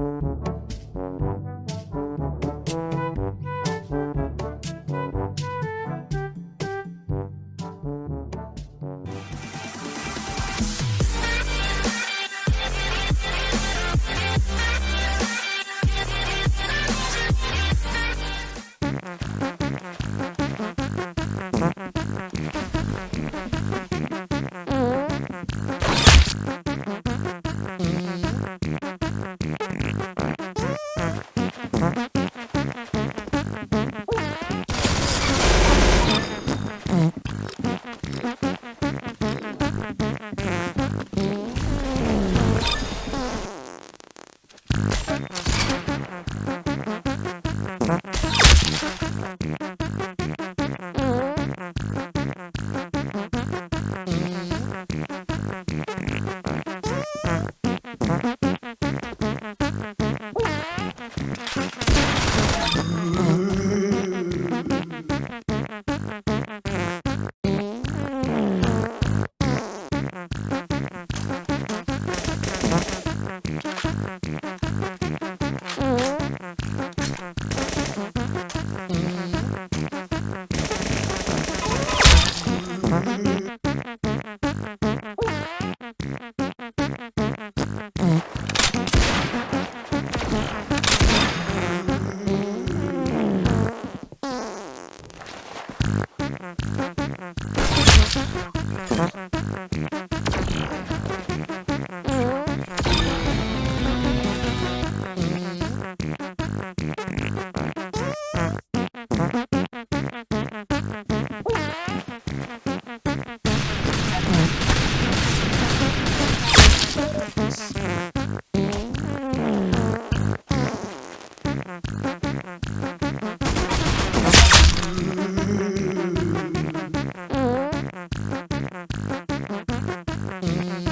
Mm-hmm. Mm-hmm.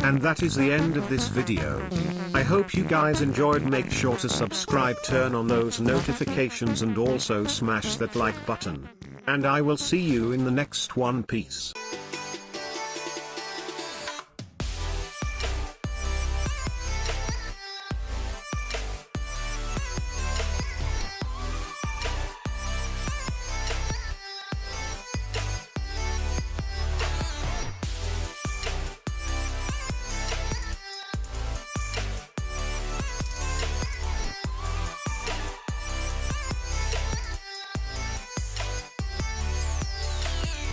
And that is the end of this video. I hope you guys enjoyed make sure to subscribe turn on those notifications and also smash that like button and I will see you in the next one piece.